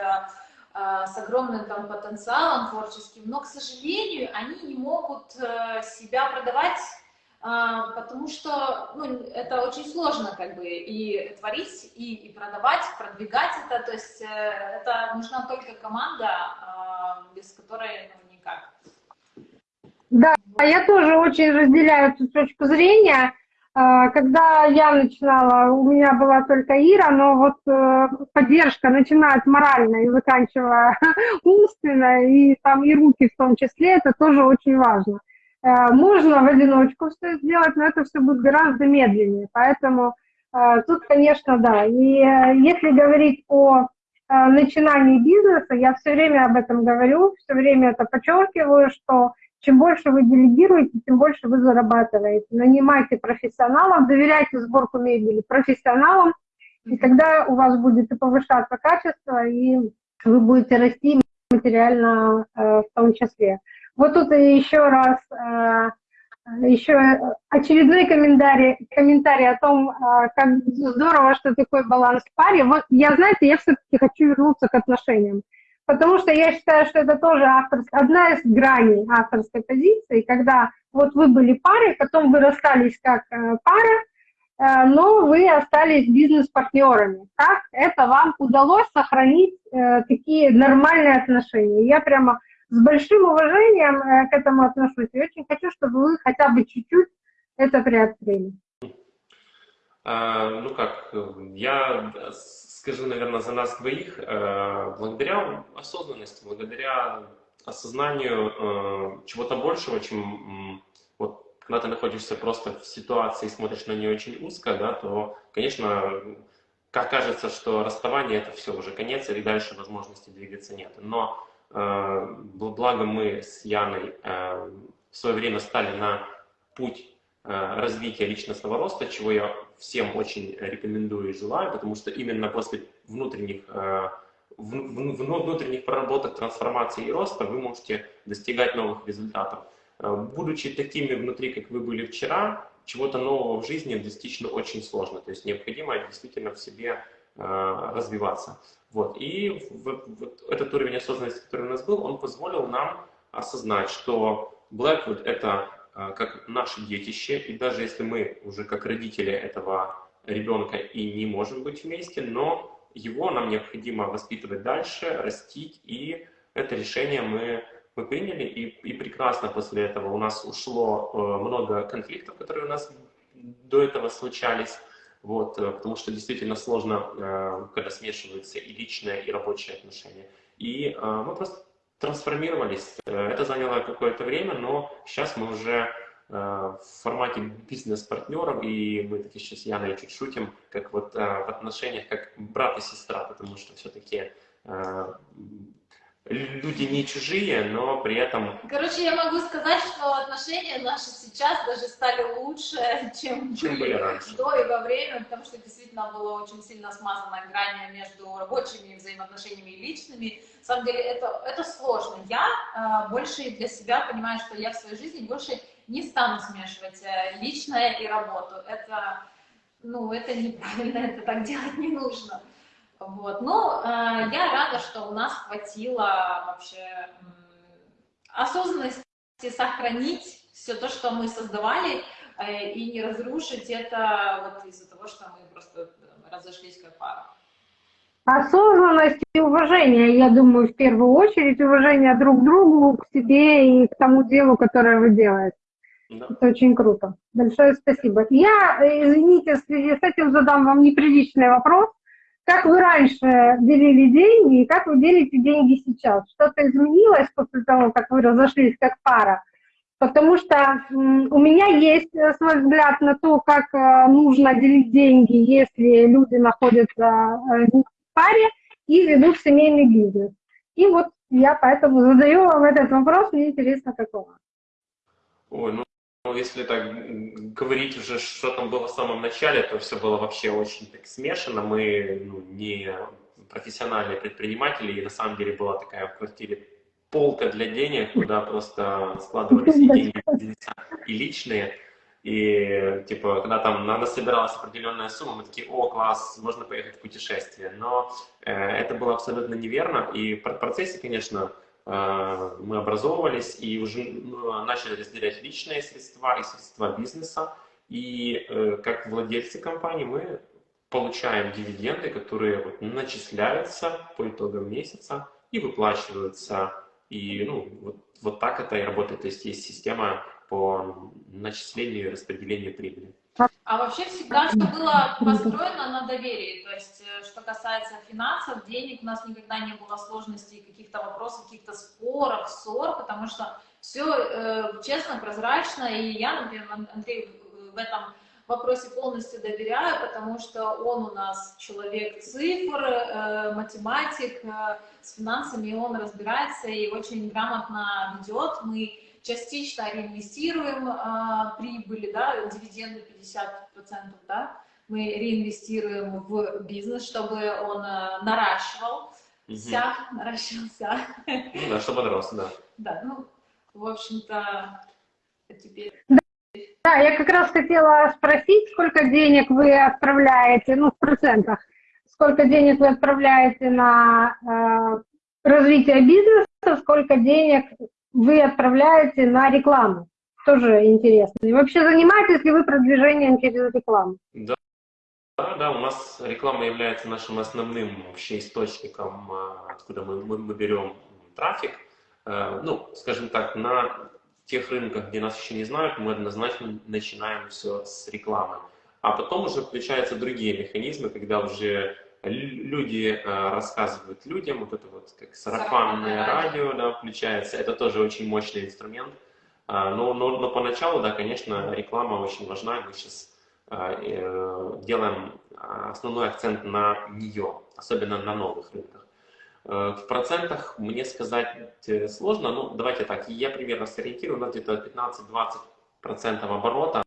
э, с огромным там потенциалом творческим, но, к сожалению, они не могут э, себя продавать, потому что ну, это очень сложно как бы и творить, и, и продавать, продвигать это, то есть это нужна только команда, без которой ну, никак. Да, я тоже очень разделяю эту точку зрения. А, когда я начинала, у меня была только Ира, но вот э, поддержка, начиная от и заканчивая [LAUGHS] умственно, и там и руки в том числе, это тоже очень важно. Э, можно в одиночку все сделать, но это все будет гораздо медленнее. Поэтому э, тут, конечно, да. И если говорить о начинании бизнеса, я все время об этом говорю, все время это подчеркиваю, что чем больше вы делегируете, тем больше вы зарабатываете. Нанимайте профессионалов, доверяйте сборку мебели профессионалам, и тогда у вас будет и повышаться качество, и вы будете расти материально э, в том числе. Вот тут еще раз, э, еще очередной комментарий, комментарий о том, э, как здорово, что такой баланс в паре. Вот я, знаете, я все-таки хочу вернуться к отношениям потому что я считаю, что это тоже авторская, одна из граней авторской позиции, когда вот вы были парой, потом вы расстались как э, пара, э, но вы остались бизнес-партнерами. Как это вам удалось сохранить э, такие нормальные отношения? Я прямо с большим уважением к этому отношусь и очень хочу, чтобы вы хотя бы чуть-чуть это приоткрыли. А, ну как, я скажу, наверное, за нас двоих, э, благодаря осознанности, благодаря осознанию э, чего-то большего, чем вот когда ты находишься просто в ситуации и смотришь на нее очень узко, да, то, конечно, как кажется, что расставание это все уже конец, и дальше возможности двигаться нет. Но э, благо мы с Яной э, в свое время стали на путь Э, развития личностного роста, чего я всем очень рекомендую и желаю, потому что именно после внутренних, э, внутренних проработок, трансформации и роста вы можете достигать новых результатов. Э, будучи такими внутри, как вы были вчера, чего-то нового в жизни достичь ну, очень сложно. То есть необходимо действительно в себе развиваться. Вот. И вот, этот уровень осознанности, который у нас был, он позволил нам осознать, что Blackwood — это как наше детище, и даже если мы уже как родители этого ребенка и не можем быть вместе, но его нам необходимо воспитывать дальше, растить, и это решение мы, мы приняли, и, и прекрасно после этого у нас ушло э, много конфликтов, которые у нас до этого случались, вот, э, потому что действительно сложно, э, когда смешиваются и личные, и рабочие отношения. И мы просто трансформировались. Э, это заняло какое-то время, но сейчас мы уже э, в формате бизнес-партнеров, и мы таки сейчас я Яной чуть шутим, как вот э, в отношениях, как брат и сестра, потому что все-таки люди не чужие, но при этом... Короче, я могу сказать, что отношения наши сейчас даже стали лучше, [LAUGHS] чем, чем были раньше. до и во время, потому что действительно было очень сильно смазана грань между рабочими взаимоотношениями и личными. На самом деле это, это сложно. Я э, больше для себя понимаю, что я в своей жизни больше не стану смешивать э, личное и работу. Это, ну, это неправильно, [LAUGHS] это так делать не нужно. Вот. Но э, я рада, что у нас хватило вообще э, осознанности сохранить все то, что мы создавали, э, и не разрушить это вот из-за того, что мы просто разошлись как пара. Осознанность и уважение, я думаю, в первую очередь, уважение друг к другу, к себе и к тому делу, которое вы делаете. Да. Это очень круто. Большое спасибо. Я, э, извините, в связи с этим задам вам неприличный вопрос как вы раньше делили деньги и как вы делите деньги сейчас? Что-то изменилось после того, как вы разошлись как пара? Потому что у меня есть э, свой взгляд на то, как э, нужно делить деньги, если люди находятся э, в паре и ведут семейный бизнес. И вот я поэтому задаю вам этот вопрос, мне интересно, какого. Ой, ну, ну если так говорить уже, что там было в самом начале, то все было вообще очень так смешано. Мы ну, не профессиональные предприниматели, и на самом деле была такая в квартире полка для денег, куда просто складывались и деньги и личные. И, типа, когда там надо собиралась определенная сумма, мы такие, о, класс, можно поехать в путешествие. Но э, это было абсолютно неверно. И в процессе, конечно, мы образовывались и уже ну, начали разделять личные средства и средства бизнеса. И э, как владельцы компании мы получаем дивиденды, которые вот, начисляются по итогам месяца и выплачиваются. И ну, вот, вот так это и работает. То есть есть система по начислению и распределению прибыли. А вообще всегда все было построено на доверии. То есть, э, что касается финансов, денег, у нас никогда не было сложностей, каких-то вопросов, каких-то споров, ссор, потому что все э, честно, прозрачно. И я, например, Андрей в этом вопросе полностью доверяю, потому что он у нас человек цифр, э, математик, э, с финансами он разбирается и очень грамотно ведет. Мы частично реинвестируем э, прибыли, да, дивиденды 50%, да, мы реинвестируем в бизнес, чтобы он э, наращивался, угу. наращивался. Ну да, чтобы рос, да. Да, ну, в общем-то, теперь... Да, я как раз хотела спросить, сколько денег вы отправляете, ну, в процентах, сколько денег вы отправляете на э, развитие бизнеса, сколько денег вы отправляете на рекламу. Тоже интересно. И вообще занимаетесь ли вы продвижением через рекламу? Да. Да, да, у нас реклама является нашим основным вообще источником, а, откуда мы, мы, мы берем трафик. Э, ну, скажем так, на тех рынках, где нас еще не знают, мы однозначно начинаем все с рекламы. А потом уже включаются другие механизмы, когда уже люди э, рассказывают людям, вот это вот как сарафанное радио да, включается, это тоже очень мощный инструмент. А, но, но, но поначалу, да, конечно, реклама очень важна, мы сейчас э, делаем основной акцент на нее, особенно на новых рынках. Э, в процентах мне сказать сложно, но давайте так, я примерно сориентирую, у нас где-то 15-20% оборота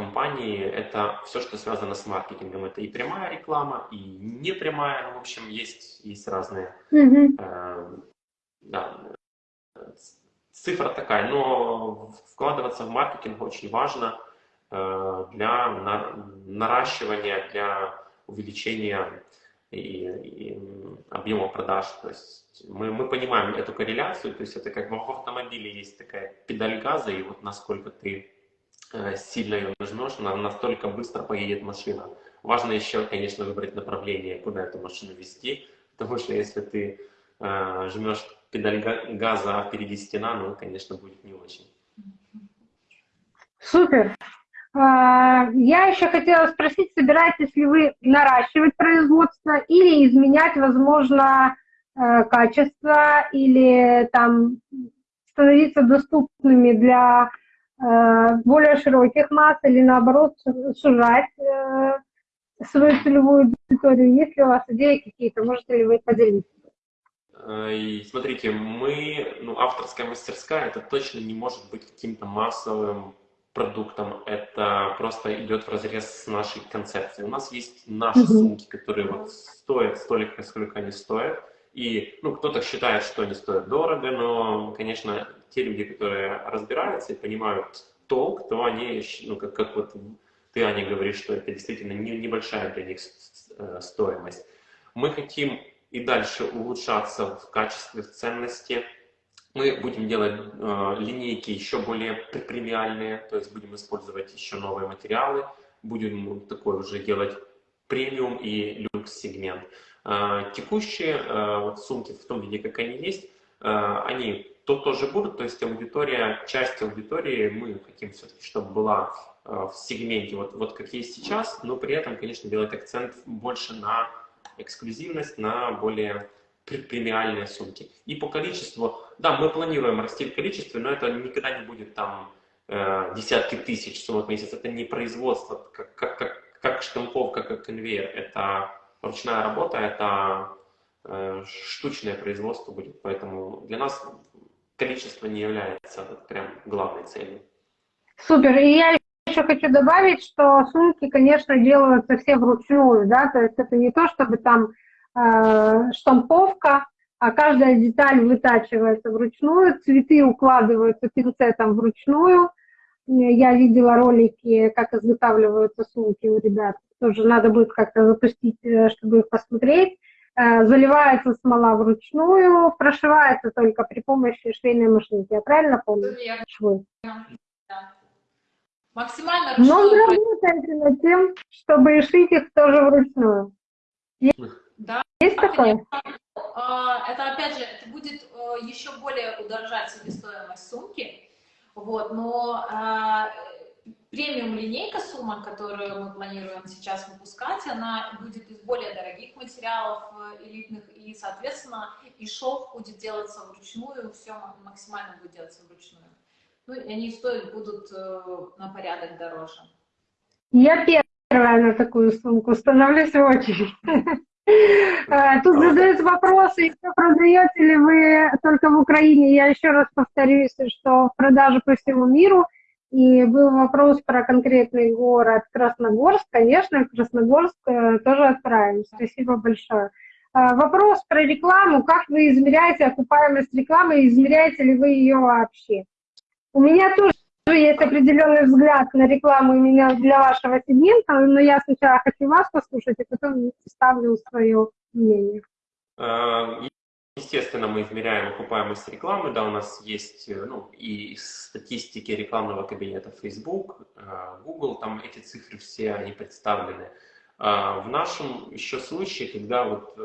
компании это все, что связано с маркетингом. Это и прямая реклама, и непрямая. Ну, в общем, есть, есть разные. Mm-hmm. Э, да, цифра такая, но вкладываться в маркетинг очень важно э, для на, наращивания, для увеличения и, и объема продаж. То есть мы, мы понимаем эту корреляцию, то есть это как в автомобиле есть такая педаль газа, и вот насколько ты сильно ее нажмешь, она настолько быстро поедет машина. Важно еще, конечно, выбрать направление, куда эту машину вести, потому что если ты э, жмешь педаль газа, а впереди стена, ну, конечно, будет не очень. Супер. А, я еще хотела спросить, собираетесь ли вы наращивать производство или изменять, возможно, э, качество, или там становиться доступными для Э, более широких масс или наоборот сужать э, свою целевую аудиторию? Есть ли у вас идеи какие-то? Можете ли вы поделиться? Э, и смотрите, мы, ну, авторская мастерская, это точно не может быть каким-то массовым продуктом, это просто идет в разрез с нашей концепцией. У нас есть наши mm-hmm. сумки, которые вот стоят столько, сколько они стоят, и ну, кто-то считает, что они стоят дорого, но, конечно, те люди, которые разбираются и понимают толк, то они, ну, как, как вот ты, Аня, говоришь, что это действительно не, небольшая для них э, стоимость. Мы хотим и дальше улучшаться в качестве, в ценности. Мы будем делать э, линейки еще более премиальные, то есть будем использовать еще новые материалы, будем такой уже делать премиум и люкс-сегмент. Э, текущие э, вот сумки в том виде, как они есть, э, они то тоже будут, то есть аудитория, часть аудитории мы хотим все-таки, чтобы была в сегменте, вот, вот как есть сейчас, но при этом, конечно, делать акцент больше на эксклюзивность, на более премиальные сумки. И по количеству, да, мы планируем расти в количестве, но это никогда не будет там э, десятки тысяч сумок в месяц. Это не производство, как, как, как, как штамповка, как конвейер. Это ручная работа, это э, штучное производство будет. Поэтому для нас количество не является прям главной целью. Супер. И я еще хочу добавить, что сумки, конечно, делаются все вручную, да, то есть это не то, чтобы там э, штамповка, а каждая деталь вытачивается вручную, цветы укладываются пинцетом вручную. Я видела ролики, как изготавливаются сумки у ребят. Тоже надо будет как-то запустить, э, чтобы их посмотреть. Э, заливается смола вручную, прошивается только при помощи швейной машинки. Я правильно помню? Швы. Да. Максимально Но вы работаете над тем, чтобы шить их тоже вручную. Да. Есть такое? А, это, опять же, это будет э, еще более удорожать себестоимость сумки. Вот, но а, премиум линейка сумок, которую мы планируем сейчас выпускать, она будет из более дорогих материалов э, элитных, и, соответственно, и шов будет делаться вручную, все максимально будет делаться вручную. Ну, и они стоить будут э, на порядок дороже. Я первая на такую сумку, становлюсь в очередь. [LAUGHS] Э, тут задают вопросы, продаете ли вы только в Украине. Я еще раз повторюсь, что в продаже по всему миру. И был вопрос про конкретный город Красногорск. Конечно, в Красногорск э, тоже отправим. Спасибо большое. Вопрос про рекламу. Как вы измеряете окупаемость рекламы? Измеряете ли вы ее вообще? У меня тоже есть определенный взгляд на рекламу именно для вашего сегмента, но я сначала хочу вас послушать, и потом ставлю свое мнение. Э, естественно, мы измеряем окупаемость рекламы, да, у нас есть э, ну, и статистики рекламного кабинета Facebook, э, Google, там эти цифры все, они представлены. В нашем еще случае, когда вот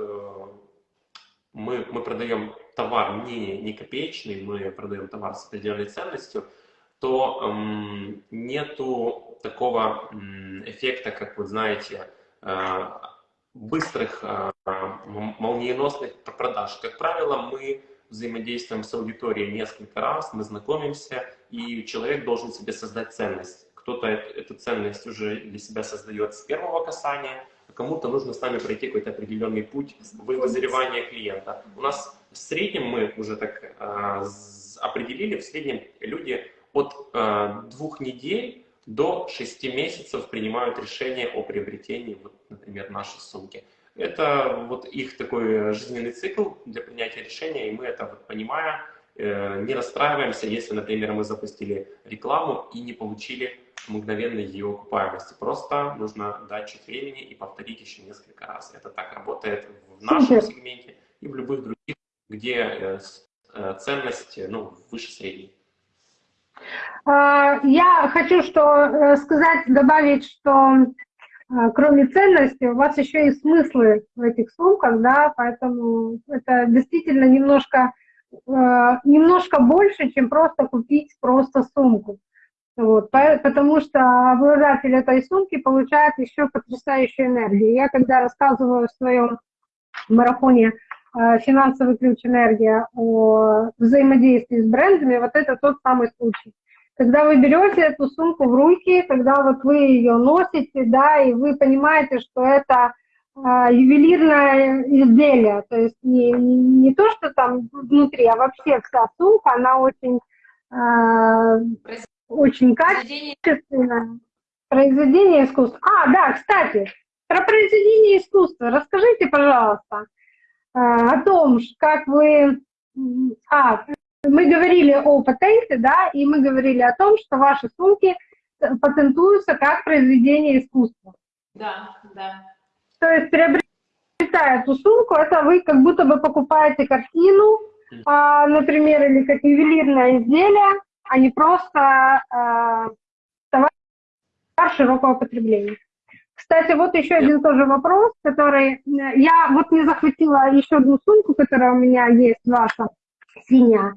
мы, мы продаем товар не, не копеечный, мы продаем товар с определенной ценностью, то эм, нету такого эм, эффекта, как вы знаете, э, быстрых, э, молниеносных продаж. Как правило, мы взаимодействуем с аудиторией несколько раз, мы знакомимся, и человек должен себе создать ценность. Кто-то эту ценность уже для себя создает с первого касания, а кому-то нужно с нами пройти какой-то определенный путь вызревания клиента. У нас в среднем мы уже так э, определили, в среднем люди от э, двух недель до шести месяцев принимают решение о приобретении, вот, например, нашей сумки. Это вот их такой жизненный цикл для принятия решения, и мы это вот понимая, э, не расстраиваемся, если, например, мы запустили рекламу и не получили мгновенной ее окупаемости. Просто нужно дать чуть времени и повторить еще несколько раз. Это так работает в нашем сегменте и в любых других где э, э, ценность ну, выше средней. А, я хочу что сказать, добавить, что кроме ценности у вас еще и смыслы в этих сумках, да, поэтому это действительно немножко, немножко больше, чем просто купить просто сумку. Вот, потому что обладатель этой сумки получает еще потрясающую энергию. Я когда рассказываю в своем марафоне Э, финансовый ключ энергия о взаимодействии с брендами, вот это тот самый случай. Когда вы берете эту сумку в руки, когда вот вы ее носите, да, и вы понимаете, что это э, ювелирное изделие, то есть не, не, не то, что там внутри, а вообще вся сумка, она очень, э, очень качественная. Произведение искусства. А, да, кстати, про произведение искусства расскажите, пожалуйста. А, о том, как вы... А, мы говорили о патенте, да, и мы говорили о том, что ваши сумки патентуются как произведение искусства. Да, да. То есть приобретая эту сумку, это вы как будто бы покупаете картину, а, например, или как ювелирное изделие, а не просто а, товар широкого потребления. Кстати, вот еще один тоже вопрос, который... Э, я вот не захватила еще одну сумку, которая у меня есть, ваша, синяя.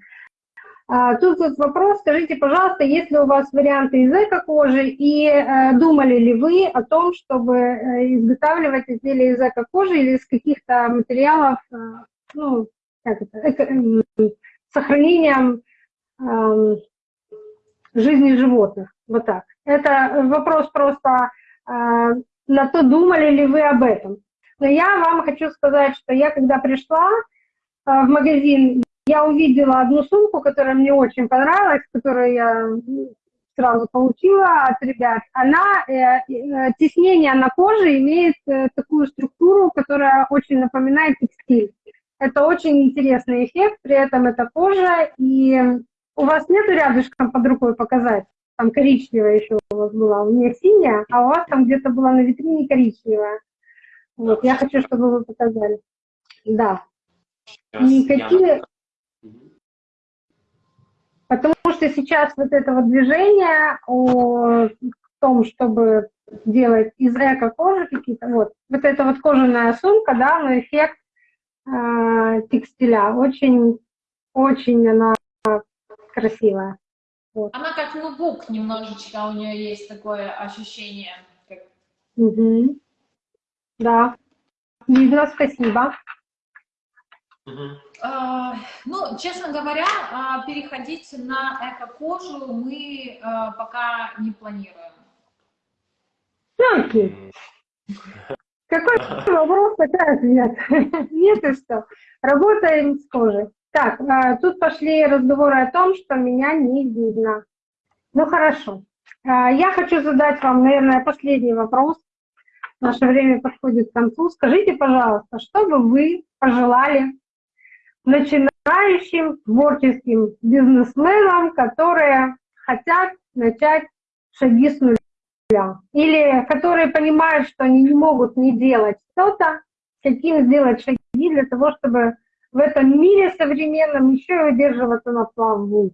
А, тут вот вопрос, скажите, пожалуйста, есть ли у вас варианты из эко-кожи и э, думали ли вы о том, чтобы э, изготавливать изделия из эко-кожи или из каких-то материалов, э, ну, как это, эко, э, сохранением э, жизни животных, вот так. Это вопрос просто на то, думали ли вы об этом. Но я вам хочу сказать, что я когда пришла э, в магазин, я увидела одну сумку, которая мне очень понравилась, которую я сразу получила от ребят. Она, э, э, теснение на коже имеет э, такую структуру, которая очень напоминает текстиль. Это очень интересный эффект, при этом это кожа, и у вас нету рядышком под рукой показать? Там коричневая еще у вас была, у меня синяя, а у вас там где-то была на витрине коричневая. Вот, я хочу, чтобы вы показали. Да. Сейчас И я- какие, Мгм. Потому что сейчас вот это вот движение о том, чтобы делать из эко-кожи какие-то, вот, вот эта вот кожаная сумка, да, но эффект э, текстиля, очень, очень она красивая. Она как ноутбук немножечко, у нее есть такое ощущение. Мгм. Да, видно, спасибо. А, Ну, честно говоря, а, переходить на эко-кожу мы а, пока не планируем. М, Какой [LAUGHS] вопрос, такой ответ. [LAUGHS] Нет и что. Работаем с кожей. Так, тут пошли разговоры о том, что меня не видно. Ну хорошо. Я хочу задать вам, наверное, последний вопрос. Наше время подходит к концу. Скажите, пожалуйста, что бы вы пожелали начинающим творческим бизнесменам, которые хотят начать шаги с нуля? Или которые понимают, что они не могут не делать что-то, каким сделать шаги для того, чтобы в этом мире современном еще и удерживаться на плаву.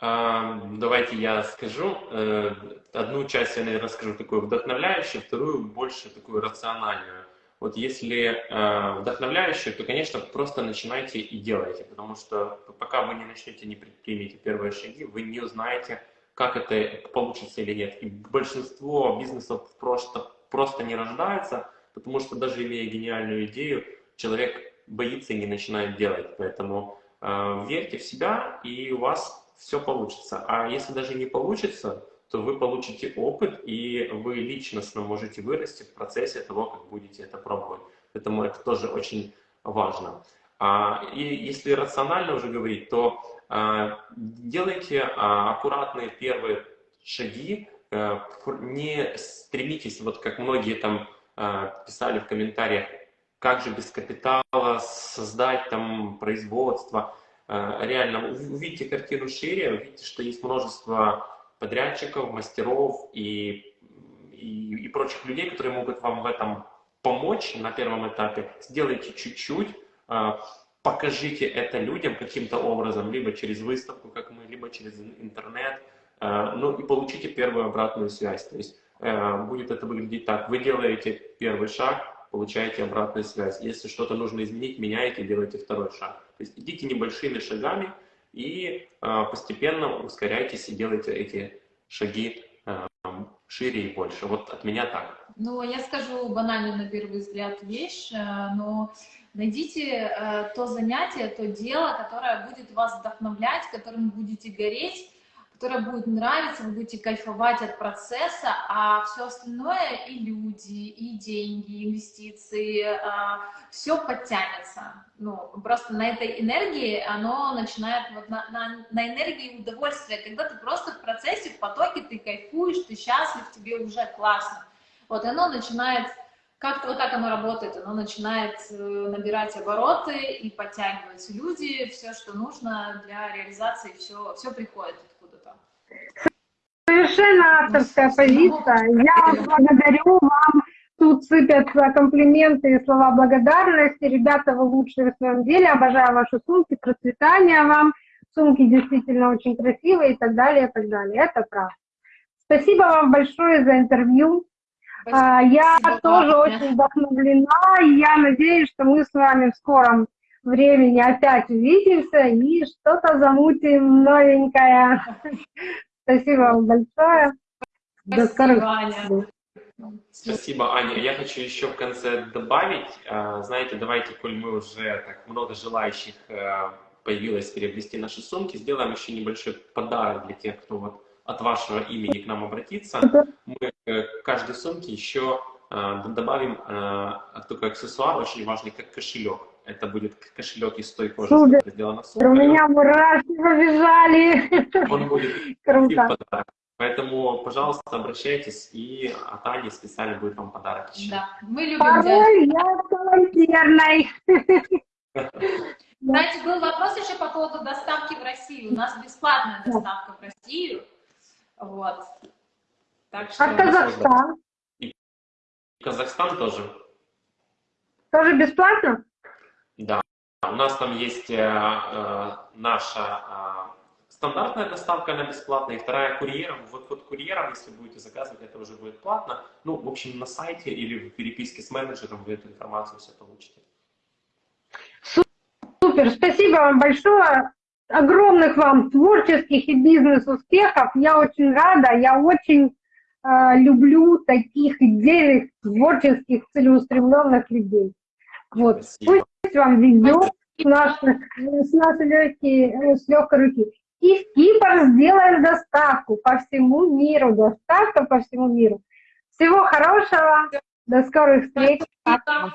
Давайте я скажу. Э, Одну часть я, наверное, скажу такую вдохновляющую, вторую больше такую рациональную. Вот если э, вдохновляющую, то, конечно, просто начинайте и делайте, потому что пока вы не начнете, не предпримете первые шаги, вы не узнаете, как это получится или нет. И большинство бизнесов просто, просто не рождается, потому что даже имея гениальную идею, человек боится и не начинает делать. Поэтому э, верьте в себя, и у вас все получится. А если даже не получится, то вы получите опыт, и вы личностно можете вырасти в процессе того, как будете это пробовать. Поэтому это тоже очень важно. А, И если рационально уже говорить, то а, делайте а, аккуратные первые шаги, э, не стремитесь, вот как многие там писали в комментариях, как же без капитала создать там производство. Э, Реально, ув- увидите картину шире, увидите, что есть множество подрядчиков, мастеров и, и, и прочих людей, которые могут вам в этом помочь на первом этапе. Сделайте чуть-чуть, э, покажите это людям каким-то образом, либо через выставку, как мы, либо через ин- интернет, э, ну и получите первую обратную связь. То есть э, будет это выглядеть так. Вы делаете первый шаг, получаете обратную связь. Если что-то нужно изменить, меняете, делаете второй шаг. То есть идите небольшими шагами и э, постепенно ускоряйтесь и делайте эти шаги э, шире и больше. Вот от меня так. Ну, я скажу банальную на первый взгляд вещь, э, но найдите э, то занятие, то дело, которое будет вас вдохновлять, которым будете гореть, которое будет нравиться, вы будете кайфовать от процесса, а все остальное и люди, и деньги, инвестиции, все подтянется. Ну, просто на этой энергии оно начинает, вот на, на, на энергии удовольствия, когда ты просто в процессе, в потоке, ты кайфуешь, ты счастлив, тебе уже классно. Вот оно начинает, как-то вот так оно работает, оно начинает э, набирать обороты и подтягиваются люди, все, что нужно для реализации, все, все приходит. Совершенно авторская позиция. Я благодарю вам. Тут сыпятся комплименты и слова благодарности. Ребята, вы лучшие в своем деле. Обожаю ваши сумки. Процветания вам. Сумки действительно очень красивые и так далее, и так далее. Это правда. Спасибо вам большое за интервью. А, Я Спасибо тоже очень вдохновлена, и я надеюсь, что мы с вами в скором времени опять увидимся и что-то замутим новенькое. Спасибо вам большое. До скорых Спасибо, Аня. встреч. Спасибо, Аня. Я хочу еще в конце добавить, э, знаете, давайте, коль мы уже так много желающих э, появилось приобрести наши сумки, сделаем еще небольшой подарок для тех, кто вот от вашего имени к нам обратится. Мы э, к каждой сумке еще э, добавим такой аксессуар очень важный, как кошелек. Это будет кошелек из той кожи, Супер. которая сделана. У меня мурашки побежали. Он будет [LAUGHS] Круто. подарок. Поэтому, пожалуйста, обращайтесь, и от Ани специально будет вам подарок еще. Да, мы любим. Порой я волонтерной. [LAUGHS] Кстати, был вопрос еще по поводу доставки в Россию. У нас бесплатная доставка в Россию. Вот. Так что... А Казахстан? Казахстан тоже. Тоже бесплатно? Да. У нас там есть э, э, наша э, стандартная доставка, она бесплатная, и вторая курьером. Вот, вот курьером, если будете заказывать, это уже будет платно. Ну, в общем, на сайте или в переписке с менеджером вы эту информацию все получите. Супер, спасибо вам большое. Огромных вам творческих и бизнес-успехов. Я очень рада, я очень э, люблю таких идейных, творческих, целеустремленных людей. Вот. Спасибо. Пусть вам везет с нашей, с нашей легкой, с легкой руки. И в Кипр сделаем доставку по всему миру. Доставка по всему миру. Всего хорошего. До скорых встреч. Спасибо.